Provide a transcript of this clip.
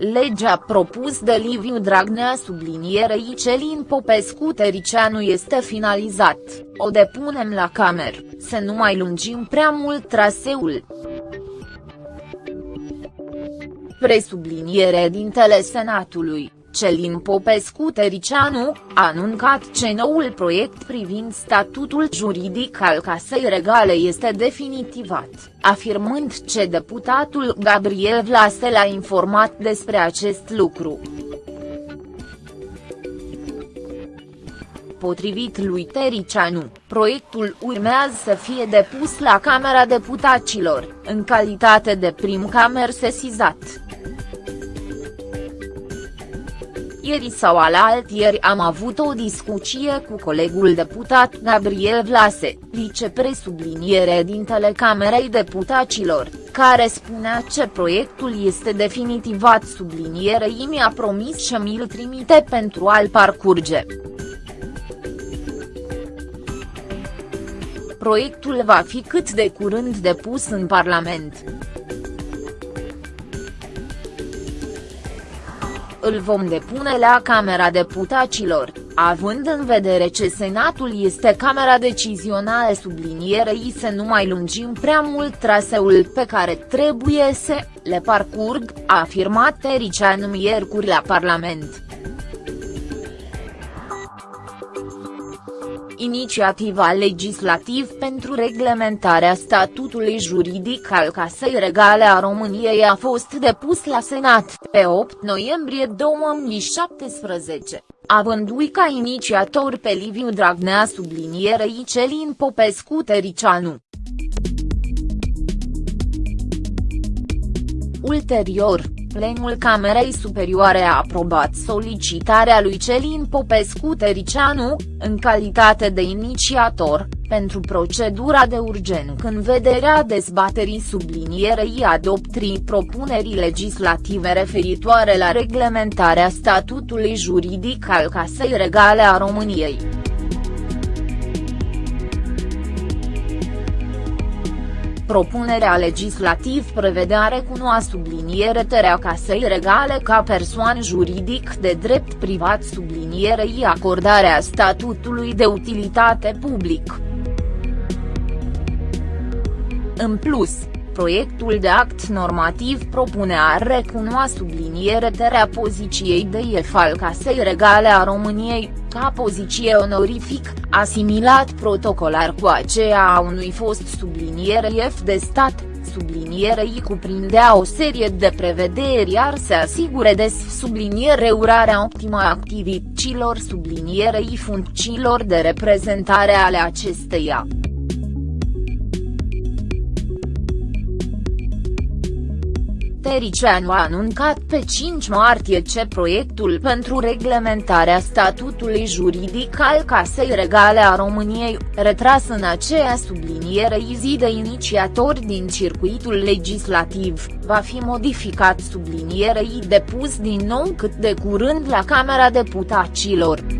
Legea propus de Liviu Dragnea sublinierei Celin Popescu Tericianu este finalizat, o depunem la camer, să nu mai lungim prea mult traseul. Presubliniere dintele Senatului, Celin Popescu Tericianu, a anuncat ce noul proiect privind statutul juridic al Casei Regale este definitivat, afirmând ce deputatul Gabriel Vlase l-a informat despre acest lucru. Potrivit lui Tericianu, proiectul urmează să fie depus la Camera Deputaților, în calitate de prim camer sesizat. Ieri sau alaltieri am avut o discuție cu colegul deputat Gabriel Vlase, vicepresubliniere din Telecamerei Deputaților, care spunea ce proiectul este definitivat sublinierei mi-a promis și mi-l trimite pentru a-l parcurge. Proiectul va fi cât de curând depus în Parlament. Îl vom depune la Camera Deputaților, având în vedere ce Senatul este Camera Decizională sublinierei să nu mai lungim prea mult traseul pe care trebuie să le parcurg, a afirmat Tericianu miercuri la Parlament. Inițiativa legislativ pentru reglementarea statutului juridic al Casei Regale a României a fost depus la Senat pe 8 noiembrie 2017, avându-i ca inițiator pe Liviu Dragnea sublinierei Celin Popescu Tericianu. Ulterior, plenul Camerei Superioare a aprobat solicitarea lui Celin Popescu Tericianu, în calitate de inițiator, pentru procedura de urgență în vederea dezbaterii sublinierei adoptrii propunerii legislative referitoare la reglementarea statutului juridic al Casei Regale a României. Propunerea legislativ prevedea recunoa subliniere terea casei regale ca persoană juridic de drept privat sublinierei acordarea statutului de utilitate public. În plus, proiectul de act normativ propunea recunoa subliniere terea poziției de IEF al Casei Regale a României, ca poziție onorific, asimilat protocolar cu aceea a unui fost subliniere IEF de stat, sublinierei cuprindea o serie de prevederi iar se asigure de subliniere urarea optimă a activităților sublinierei funcțiilor de reprezentare ale acesteia. Tericianu a anuncat pe 5 martie ce proiectul pentru reglementarea statutului juridic al Casei Regale a României, retras în aceea subliniere zi de inițiatori din circuitul legislativ, va fi modificat sublinierei depus din nou cât de curând la Camera Deputaților.